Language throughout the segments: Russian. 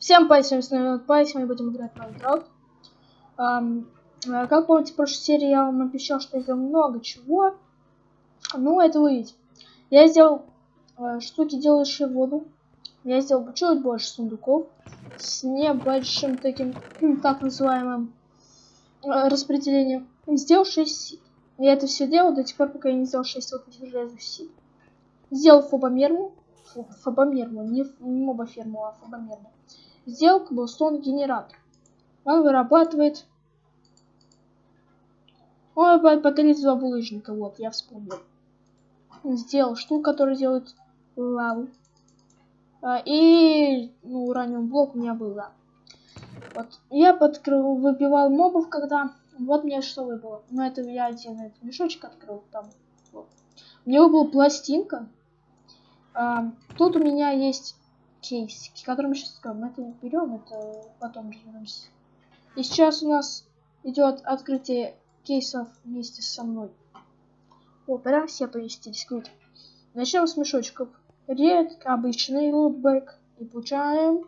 Всем пай, с вами Пай, сегодня будем играть в Minecraft. Um, как помните, в прошлой серии я вам обещал, что я сделал много чего. Ну, это вы видите. Я сделал uh, штуки, делающие воду. Я сделал чуть больше сундуков с небольшим таким, так называемым uh, распределением. Сделал 6 сит. Я это все делал до тех пор, пока я не сделал 6 вот этих железных сит. Сделал фобомерму. Фобомерму, не, не мобоферму, а фобомерму. Сделал коблстоун генератор. Он вырабатывает... Ой, батарея два булыжника. Вот, я вспомнил. Сделал штуку, которая делает лаву. А, и ну, ураниум блок у меня был, да. Вот. Я подкрыл, выбивал мобов, когда... Вот мне что выпало. Ну, это я один этот мешочек открыл. Там. Вот. У него была пластинка. А, тут у меня есть кейс, который мы сейчас скажем. Это не берем, это потом разберемся. И сейчас у нас идет открытие кейсов вместе со мной. О, прям все поместились, круто. Начнем с мешочков. Ред, обычный лутбэк. И получаем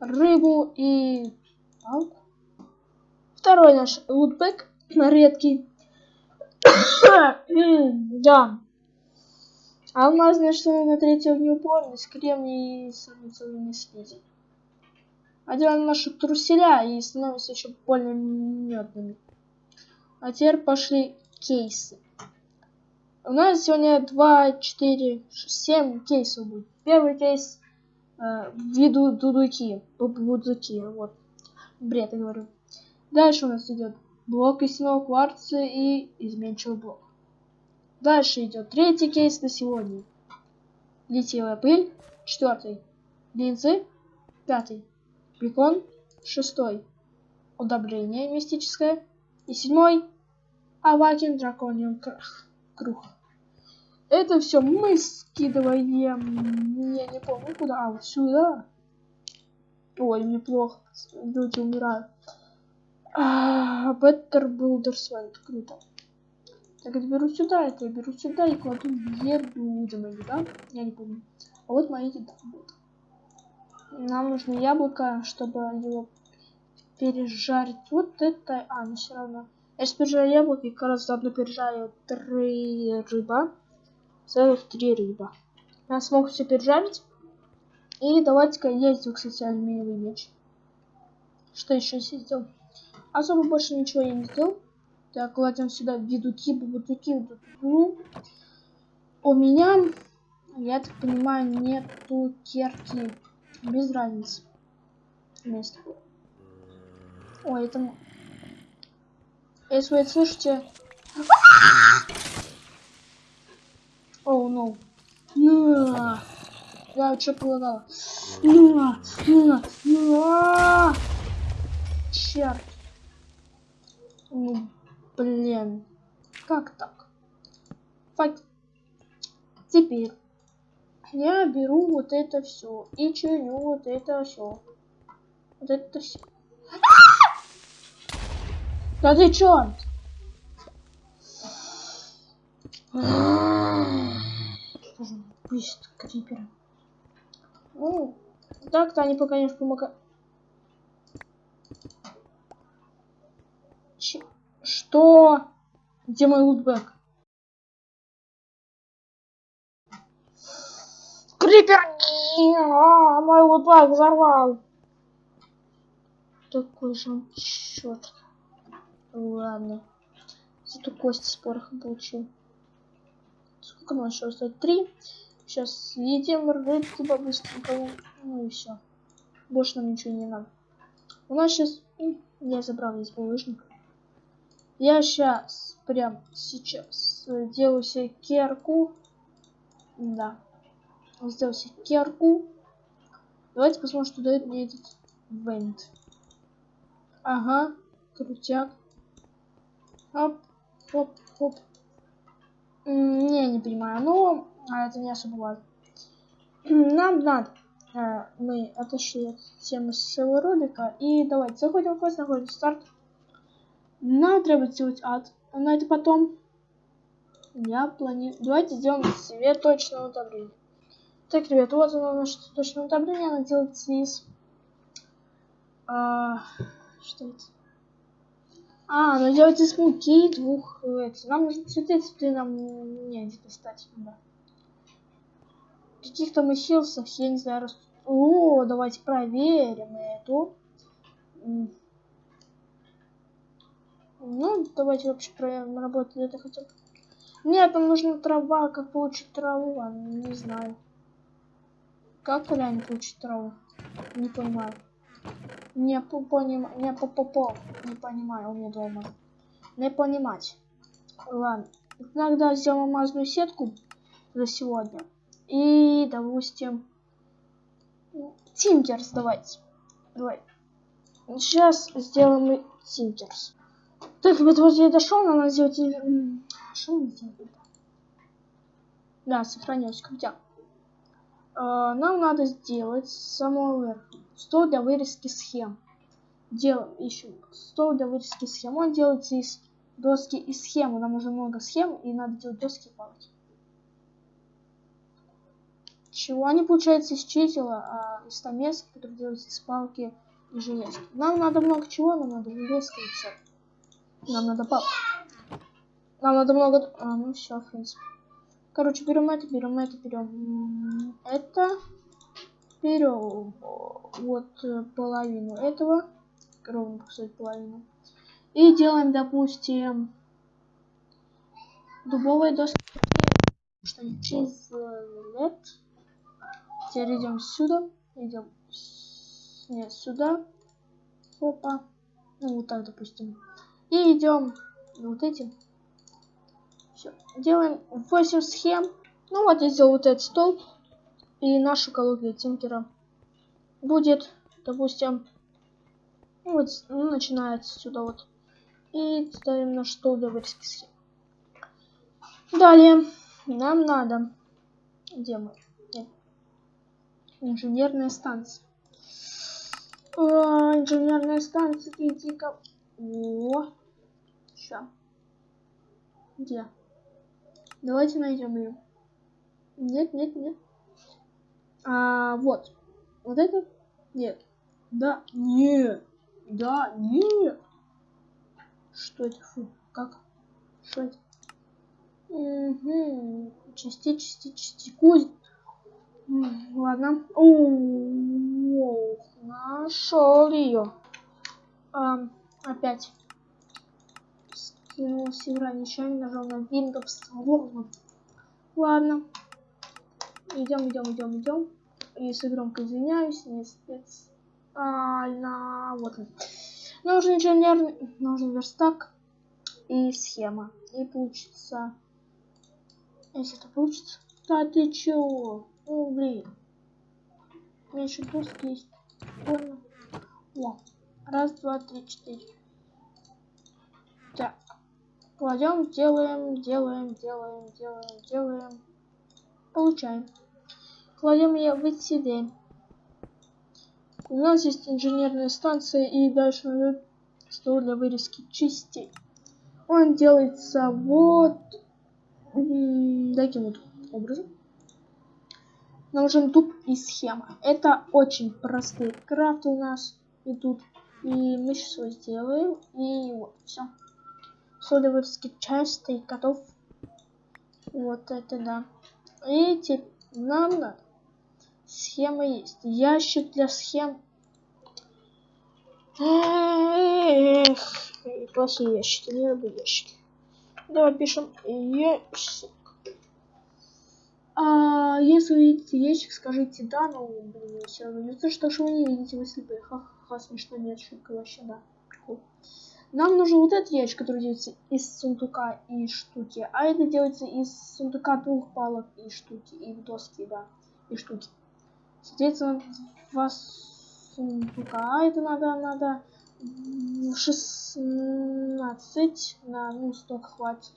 рыбу и палку. Второй наш лутбэк, редкий. да. А нас, значит, на третьем неупорность, кремний и самоцелыми слизи. Одеваем наши труселя и становимся еще более медными. А теперь пошли кейсы. У нас сегодня 2, 4, 6, 7 кейсов будет. Первый кейс э, виду дудуки, будуки, вот. Бред, я говорю. Дальше у нас идет блок из кварца и изменчивый блок. Дальше идет третий кейс на сегодня. Литиевая пыль. Четвертый. Линзы. Пятый. Бекон. Шестой. Удобрение мистическое. И седьмой. Авакин дракониум круг. Это все мы скидываем. Я не помню куда. А, вот сюда. Ой, неплохо. Люди умирают. А, Better Builders Went. Круто. Так, это беру сюда, это я беру сюда и кладу еду за мои, да? Я не помню. А вот мои еда будет. Нам нужно яблоко, чтобы его пережарить. Вот это... А, ну все равно. Я сейчас пережарю яблоко и как раз заодно пережарю три рыба. Целых три рыба. Я смог все пережарить. И давайте-ка ездил, кстати, алюминиевый меч. Что еще сделал? Особо больше ничего я не сделал. Так, кладем сюда ведуки, бутуки, бутуку. У меня, я так понимаю, нету керки. Без разницы. Место. Ой, это... Если вы это слышите... Оу, oh, no. На! Я что полагала? На! На! На! Черт! Ну, Блин. Как так? Фак. Теперь я беру вот это все и чиню вот это все. Вот это все. Да ты чё? Пусть криперы. Ну, так-то они пока не помогают. Что? Где мой лутбэк? Крипер! А, мой лутбэк взорвал. Такой же черт. Ладно. Зато кости с порохом получил. Сколько нам еще осталось? Три. Сейчас съедим рыбки по-быстренькому. Ну и все. Больше нам ничего не надо. У нас сейчас... Я забрал весь булыжник. Я сейчас, прям сейчас, делаю себе керку. Да. Сделал себе керку. Давайте посмотрим, что дает мне этот вент. Ага, крутяк. Оп, оп, оп. Не, не понимаю, но а это не особо важно. Нам надо. А, мы отошли от темы своего ролика. И давайте заходим в квест, находим старт. Нам треба сделать ад. Но это потом. Я планирую... Давайте сделаем себе точное удобрение. Так, ребят, вот оно наше точное удобрение. Оно делается из А, что это? А, ну делается из муки двух эти. Нам нужны цветы, цветы нам не достать. Да. Каких-то мыхилсов, я не знаю, растут. О, давайте проверим эту. Ну, давайте вообще проверим, работает это хотя бы. Нет, нам нужна трава, как получить траву, а, не знаю. Как реально получить траву? Не понимаю. Не понимаю, не по по по не понимаю, у меня дома. Не понимать. Ладно, иногда сделаем мазную сетку за сегодня. И, допустим, Тинкерс давайте. Давай. Сейчас сделаем Тинкерс. Так, ребята, вот я дошел, надо сделать... Что мы сделали? Да, сохранилось, крутяк. Uh, нам надо сделать самого верха стол для вырезки схем. Делаем еще стол для вырезки схем. Он делается из доски и схемы. Нам уже много схем, и надо делать доски и палки. Чего они получаются из чисела, а из стамесок, которые делаются из палки и железки. Нам надо много чего, нам надо железка и все. Нам надо палку. Нам надо много... А, ну все, в принципе. Короче, берем это, берем это, берем это. Берем вот э, половину этого. Ровно, кстати, половину. И делаем, допустим, дубовые доски. Что через LED. Теперь идем сюда. Идем. Нет, сюда. Опа. Ну, вот так, допустим. И идем вот этим. Все. Делаем 8 схем. Ну вот я сделал вот этот столб. И наша экология Тинкера будет, допустим, вот ну, начинается сюда вот. И ставим наш стол для вырезки схем. Далее нам надо, где мы? Инженерная станция. О, инженерная станция, иди-ка. Ща. Где? Давайте найдем ее. Нет, нет, нет. А, вот. Вот это? Нет. Да, нет. Да, нет. Что это? Фу, как? Что это? Угу. Части, части, частику. Ладно. О, нашел ее. А, опять кинул Севера ничего нажал на Windows. Ладно. Идем, идем, идем, идем. Если громко извиняюсь, не специально. Вот он. Нужен инженерный, нужен верстак и схема. И получится... Если это получится... Да ты чего? Ну, блин. У меня еще доски есть. Понял. О. Раз, два, три, четыре. Кладем, делаем, делаем, делаем, делаем, делаем. Получаем. Кладем ее в сюда. У нас есть инженерная станция и дальше идет стол для вырезки частей. Он делается вот таким вот образом. Нужен туп и схема. Это очень простые крафты у нас идут. И мы сейчас его сделаем. И вот, все содоварский чай стоит готов. Вот это да. И теперь нам надо. Схема есть. Ящик для схем. Эх, плохие ящики, не люблю ящики. Давай пишем ящик. А, если вы видите ящик, скажите да, но блин, все равно не то, что вы не видите, вы слепые. Ха-ха, смешно, нет, шутка вообще, да. Нам нужен вот этот ящик, который делается из сундука и штуки. А это делается из сундука двух палок и штуки. И доски, да. И штуки. Соответственно, два сундука. А это надо, надо 16 на, ну, столько хватит.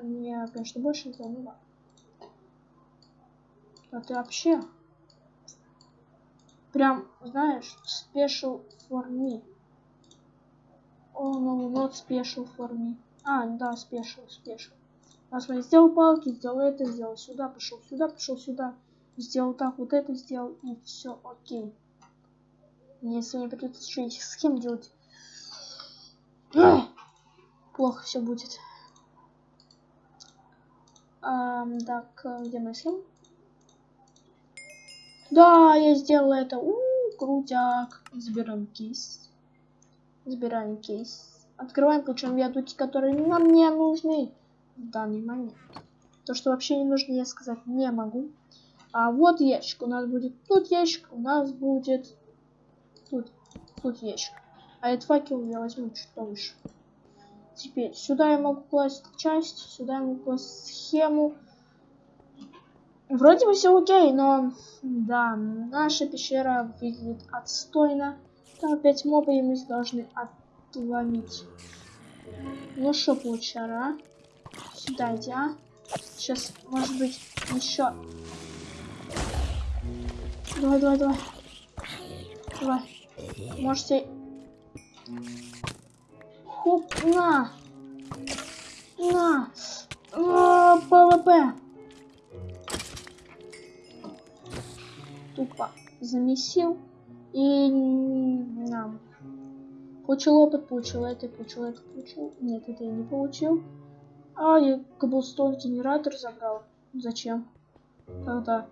Мне, конечно, больше не ладно. А ты вообще прям, знаешь, special for me. Oh, no, not special for me. А, да, special, special. Раз я сделал палки, сделал это, сделал сюда, пошел сюда, пошел сюда. Сделал так, вот это сделал, и все окей. Если мне придется еще этих схем делать. Плохо все будет. А, так, где моя схема? Да, я сделала это. У, -у крутяк. Забираем кейс. Забираем кейс. Открываем, получаем виадуки, которые нам не нужны в данный момент. То, что вообще не нужно, я сказать не могу. А вот ящик. У нас будет тут ящик, у нас будет тут, тут ящик. А этот факел я возьму чуть повыше. Теперь сюда я могу класть часть, сюда я могу класть схему. Вроде бы все окей, но да, наша пещера выглядит отстойно. Там опять мобы, и мы должны отломить. Ну что, получара? Сюда иди, а? Сейчас, может быть, еще. Давай, давай, давай. Давай. Можете... Хоп, на! На! А, PvP! Тупо замесил. И... На. Получил опыт, получил это, получил это, получил. Нет, это я не получил. А, я cobblestone генератор забрал. Зачем? Когда?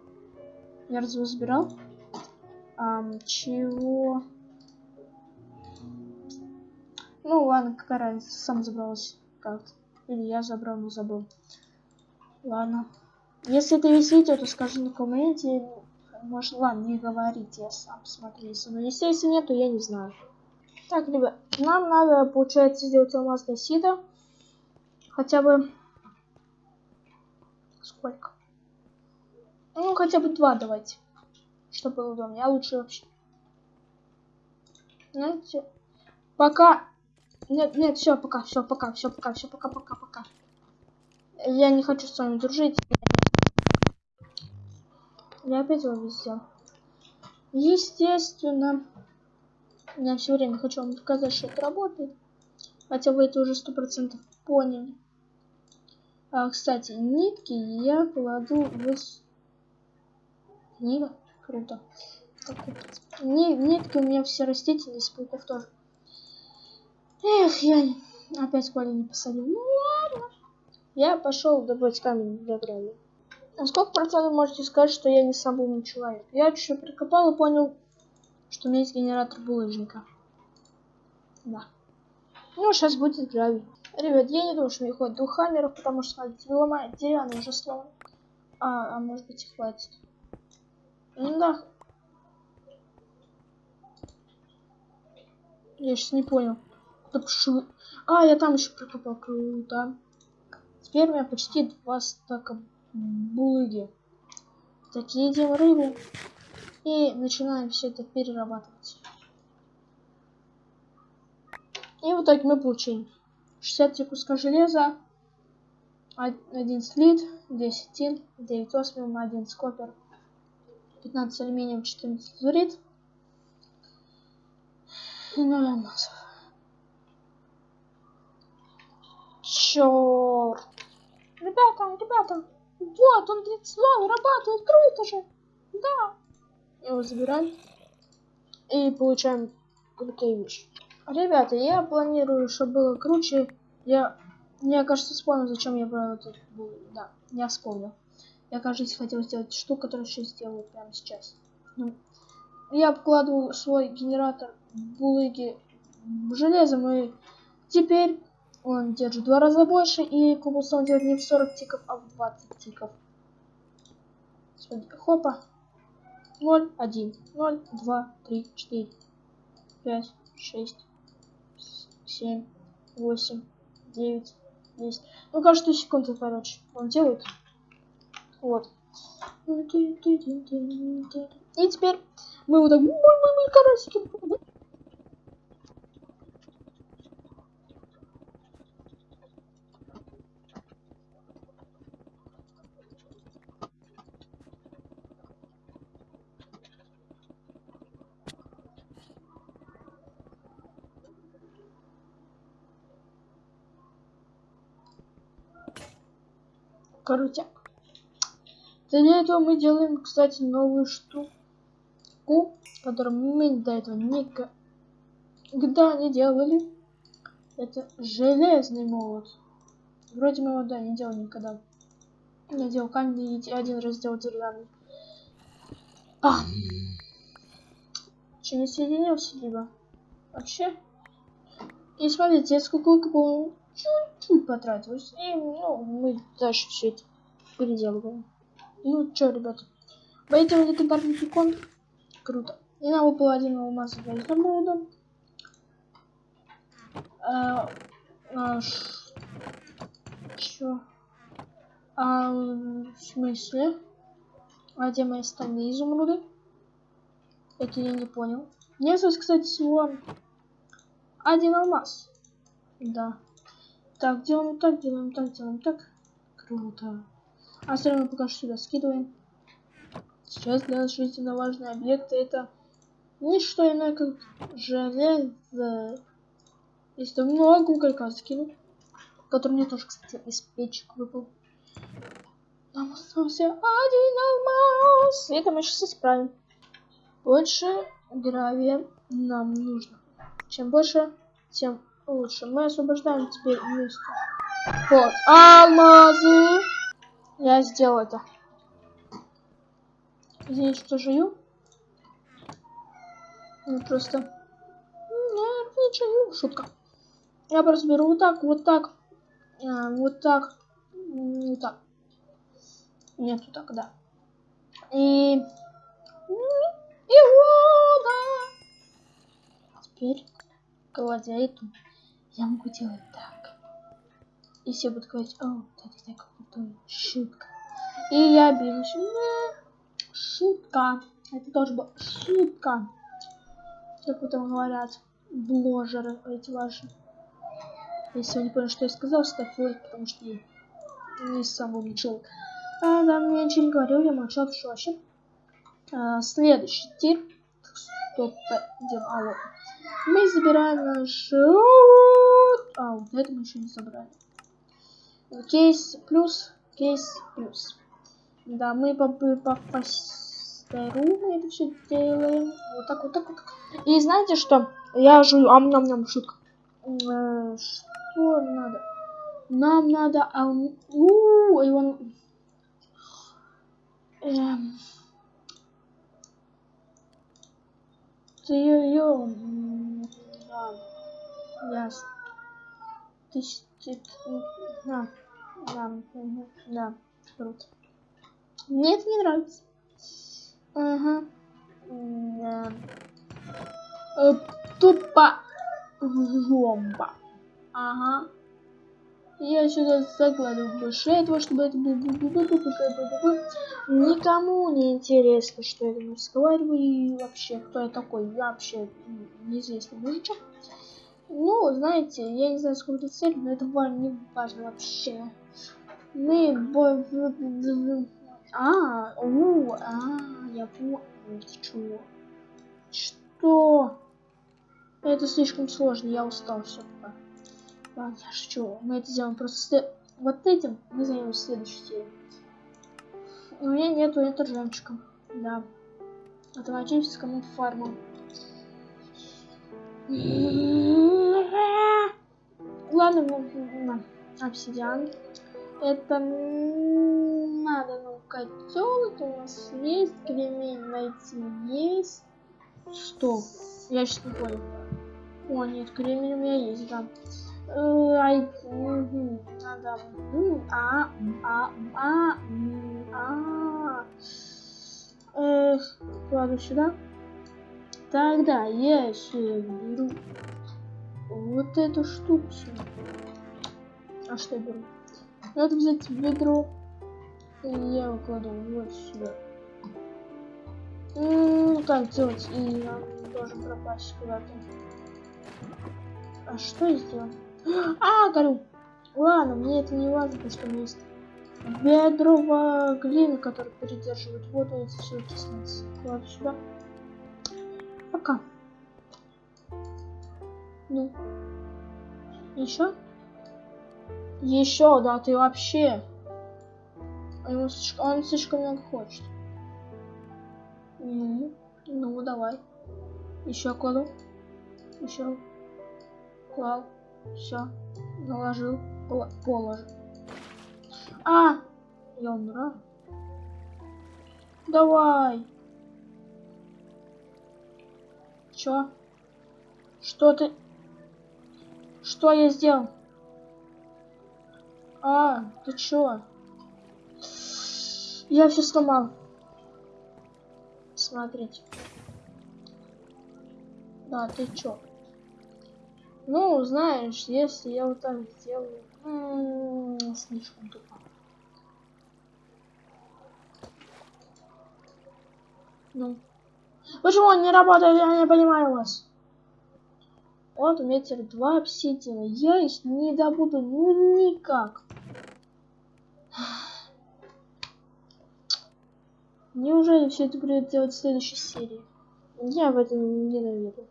Я разве забирал? Ам, чего? Ну ладно, какая разница, сам забрался как-то. Или я забрал, но забыл. Ладно. Если это весь то скажи на комменте. Может, ладно, не говорите, я сам смотрю. Но если, если нет, то я не знаю. Так, ребят, нам надо, получается, сделать алмазное сито. Хотя бы... Сколько? Ну, хотя бы два давайте. Чтобы было удобнее. А лучше вообще. Знаете, пока... Нет, нет, все, пока, все, пока, все, пока, все, пока, пока, пока. Я не хочу с вами дружить. Я опять его взял. Естественно. Я все время хочу вам доказать, что это работает. Хотя вы это уже сто процентов поняли. А, кстати, нитки я кладу в книга. Круто. Так, нитки у меня все растительные, с пауков тоже. Эх, я опять Коля не посадил. Ну ладно. Я пошел добыть камень для гравия. А сколько процентов можете сказать, что я не самый умный человек? Я чуть-чуть прикопал и понял, что у меня есть генератор булыжника. Да. Ну, сейчас будет гравий. Ребят, я не думаю, что мне хватит двух хаммеров, потому что смотрите, ломает деревянный уже сломан. А, а может быть и хватит. Ну да. Я сейчас не понял. Куда пошел? А, я там еще прикопал. Круто. Теперь у меня почти два стака булыги. Такие едим рыбу. И начинаем все это перерабатывать. И в итоге мы получим 63 куска железа, 1 слит, 10 тин, 9 осмиум, 1 скопер, 15 алюминием, 14 лазурит и 0 алмазов. Черт! Ребята, ребята, вот он 32 вырабатывает, круто же! Да! Его забираем и получаем крутые вещи. Ребята, я планирую, чтобы было круче. Я, мне кажется, вспомнил, зачем я брал этот Да, я вспомнил. Я, кажется, хотел сделать штуку, которую сейчас сделаю прямо сейчас. Ну, я обкладываю свой генератор булыги железом, и теперь он держит два раза больше, и кубуса он делает не в 40 тиков, а в 20 тиков. Хопа. 0, 1, 0, 2, 3, 4, 5, 6, семь, восемь, девять, десять. Ну, каждую секунду, короче, он делает. Вот. И теперь мы вот так... Карасики. Крутяк. Для этого мы делаем, кстати, новую штуку. которую мы до этого никогда не делали. Это железный молот. Вроде мы его, да, не делали никогда. Я делал каменный и один раз делал деревянный. А! Че не соединился либо? Вообще? И смотрите, сколько бы чуть-чуть потратилось. И ну, мы дальше все это переделываем. Ну чё, ребята. Пойдем легендарный пикон. Круто. И нам выпал один алмаз для изумруда. А, а, чё? А, в смысле? А где мои остальные изумруды? Это я не понял. Мне осталось, кстати, всего один алмаз. Да. Так, делаем так, делаем так, делаем так. Круто. А остальное пока что сюда скидываем. Сейчас для нас жизненно важные объекты это не что иное, как железо. Если много уголька скину, который мне тоже, кстати, из печек выпал. Нам остался один алмаз. Это мы сейчас исправим. Больше гравия нам нужно. Чем больше, тем лучше. Мы освобождаем теперь место. Вот, алмазы. Я сделал это. Извините, что жую. Ну, просто... Нет, ничего, шутка. Я просто беру вот так, вот так, а, вот так, вот так. Нет, вот так, да. И... И вот, да. Теперь, кладя эту, я могу делать так. И все будут говорить, о, это так крутой, шутка. И я сюда. Шутка. Это тоже была шутка. Как потом говорят бложеры эти ваши. Если вы не поняли, что я сказал, ставь лайк, потому что я не сам человек. А, да, мне ничего не говорил, я молчал, что вообще. А, следующий тип. Стоп, идем, алло. Мы забираем наш... А, вот это мы еще не забрали. Кейс плюс, кейс плюс. Да, мы по, по, по стару это все делаем. Вот так, вот так, вот. И знаете что? Я жую, ам ням ням шутка. Э, что надо? Нам надо, а у, и он... Эм... Ты ее... Да. Ясно. Ты... Да. Да. Да. Круто. Мне это не нравится. Ага. Да. Э, тупо. Жомба. Ага. Я сюда закладываю больше этого, чтобы это было никому не интересно, что я там разговариваю и вообще, кто я такой. Я вообще неизвестный мужичок. Ну, знаете, я не знаю, сколько цель, но это не важно вообще. Мы а, у, а, я понял. Что? Что? Это слишком сложно, я устал, все. Ладно, я шучу. Мы это сделаем просто вот этим мы займемся следующей серии. У меня нету это жемчуга. Да. Автоматическому фарму. Ладно, обсидиан. Это надо, ну, котел это у нас есть, кремень найти есть. Что? Я сейчас не понял. О, нет, кремень у меня есть, да. Ай, надо. А, а, а, а. Эх, кладу сюда. Тогда я еще беру вот эту штуку. А что я беру? Надо взять ведро. И я кладу вот сюда. Ну, так делать. И он должен пропасть куда-то. А что я сделал? А, горю. Ладно, мне это не важно, потому что у меня есть ведро глины, которая передерживает воду и все окислится. Кладу сюда. Пока. Ну. Еще? Еще, да, ты вообще. Он слишком, он слишком много хочет. Ну. Ну, давай. Еще кладу. Еще. Клал. Все. Наложил. Пол положил. А! Я умираю. Давай. Чё? Что ты? Что я сделал? А, ты чё? Я все сломал. Смотрите. Да, ты чё? Ну, знаешь, если я вот так сделаю, м -м, слишком тупо. Ну. Почему он не работает? Я не понимаю вас. Вот у два обсидиана. Я их не добуду ну никак. Неужели все это будет делать в следующей серии? Я в этом ненавижу.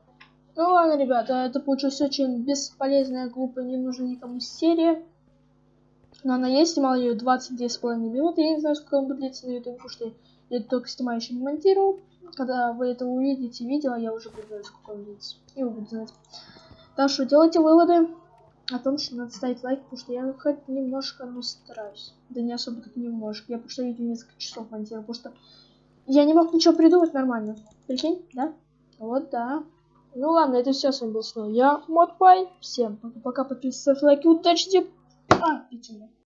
Ну ладно, ребята, это получилось очень бесполезная, глупая, не нужна никому серия. Но она есть, снимал ее 22,5 минуты. Я не знаю, сколько он будет длиться на YouTube, потому что я только снимаю, еще не монтирую. Когда вы это увидите видео, я уже буду знать, он длится. И вы будете знать. Так что делайте выводы о том, что надо ставить лайк, потому что я хоть немножко, ну, стараюсь. Да не особо так немножко. Я просто видео несколько часов монтирую, потому что я не мог ничего придумать нормально. Прикинь, да? Вот, да. Ну ладно, это все с вами был снова я, Модпай. Всем пока-пока, подписывайтесь, лайки, удачи. А, пятюня.